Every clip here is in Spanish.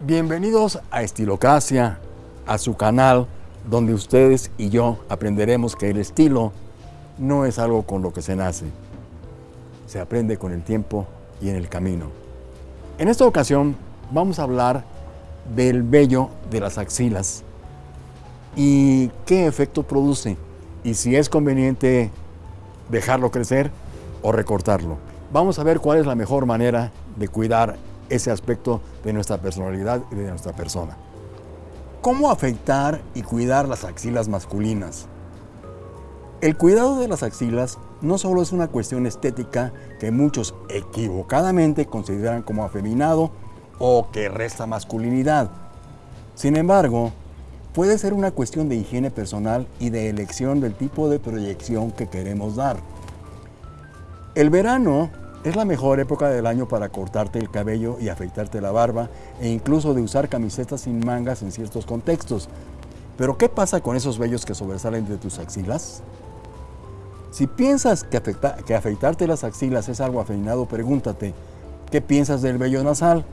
Bienvenidos a Estilocracia, a su canal donde ustedes y yo aprenderemos que el estilo no es algo con lo que se nace, se aprende con el tiempo y en el camino. En esta ocasión vamos a hablar del vello de las axilas y qué efecto produce y si es conveniente dejarlo crecer o recortarlo. Vamos a ver cuál es la mejor manera de cuidar ese aspecto de nuestra personalidad y de nuestra persona. ¿Cómo afeitar y cuidar las axilas masculinas? El cuidado de las axilas no solo es una cuestión estética que muchos equivocadamente consideran como afeminado o que resta masculinidad. Sin embargo, puede ser una cuestión de higiene personal y de elección del tipo de proyección que queremos dar. El verano es la mejor época del año para cortarte el cabello y afeitarte la barba e incluso de usar camisetas sin mangas en ciertos contextos. Pero ¿qué pasa con esos vellos que sobresalen de tus axilas? Si piensas que, afeitarte las axilas es algo afeinado, pregúntate, ¿qué piensas del vello nasal?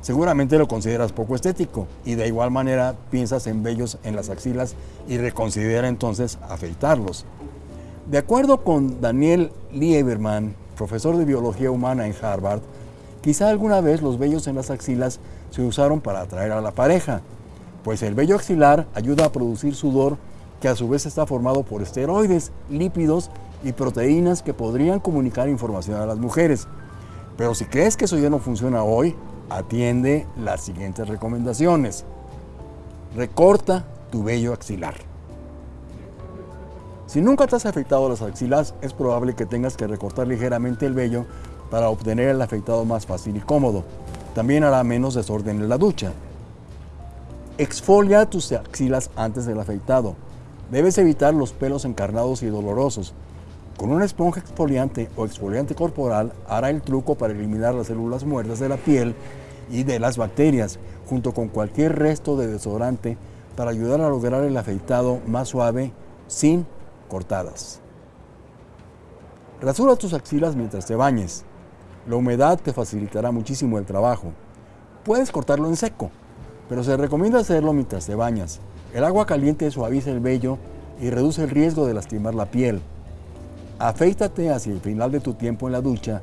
Seguramente lo consideras poco estético y de igual manera piensas en vellos en las axilas y reconsidera entonces afeitarlos. De acuerdo con Daniel Lieberman, profesor de biología humana en Harvard, quizá alguna vez los vellos en las axilas se usaron para atraer a la pareja, pues el vello axilar ayuda a producir sudor que a su vez está formado por esteroides, lípidos y proteínas que podrían comunicar información a las mujeres. Pero si crees que eso ya no funciona hoy, atiende las siguientes recomendaciones. Recorta tu vello axilar. Si nunca te has afeitado las axilas, es probable que tengas que recortar ligeramente el vello para obtener el afeitado más fácil y cómodo. También hará menos desorden en la ducha. Exfolia tus axilas antes del afeitado. Debes evitar los pelos encarnados y dolorosos. Con una esponja exfoliante o exfoliante corporal hará el truco para eliminar las células muertas de la piel y de las bacterias, junto con cualquier resto de desodorante para ayudar a lograr el afeitado más suave sin cortadas. Rasura tus axilas mientras te bañes. La humedad te facilitará muchísimo el trabajo. Puedes cortarlo en seco, pero se recomienda hacerlo mientras te bañas. El agua caliente suaviza el vello y reduce el riesgo de lastimar la piel. Afeítate hacia el final de tu tiempo en la ducha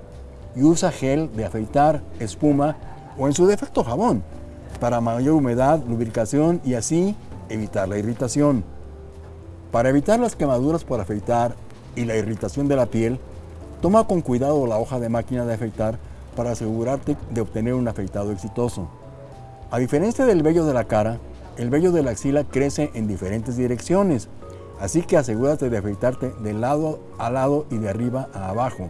y usa gel de afeitar, espuma o en su defecto jabón para mayor humedad, lubricación y así evitar la irritación. Para evitar las quemaduras por afeitar y la irritación de la piel, toma con cuidado la hoja de máquina de afeitar para asegurarte de obtener un afeitado exitoso. A diferencia del vello de la cara, el vello de la axila crece en diferentes direcciones, así que asegúrate de afeitarte de lado a lado y de arriba a abajo.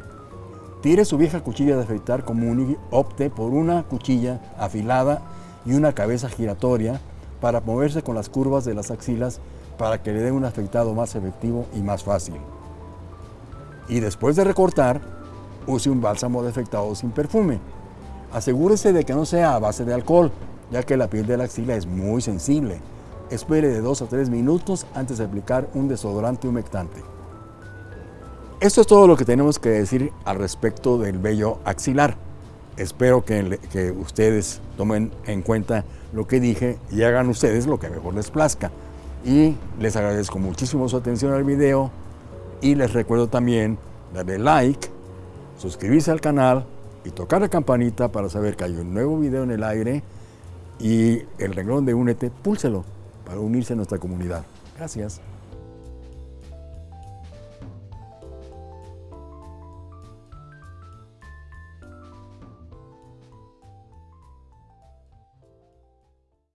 Tire su vieja cuchilla de afeitar común y opte por una cuchilla afilada y una cabeza giratoria para moverse con las curvas de las axilas para que le dé un afeitado más efectivo y más fácil. Y después de recortar, use un bálsamo de afeitado sin perfume. Asegúrese de que no sea a base de alcohol, ya que la piel de la axila es muy sensible. Espere de 2 a 3 minutos antes de aplicar un desodorante humectante. Esto es todo lo que tenemos que decir al respecto del vello axilar. Espero que, que ustedes tomen en cuenta lo que dije y hagan ustedes lo que mejor les plazca y les agradezco muchísimo su atención al video y les recuerdo también darle like, suscribirse al canal y tocar la campanita para saber que hay un nuevo video en el aire y el renglón de Únete, púlselo para unirse a nuestra comunidad. Gracias.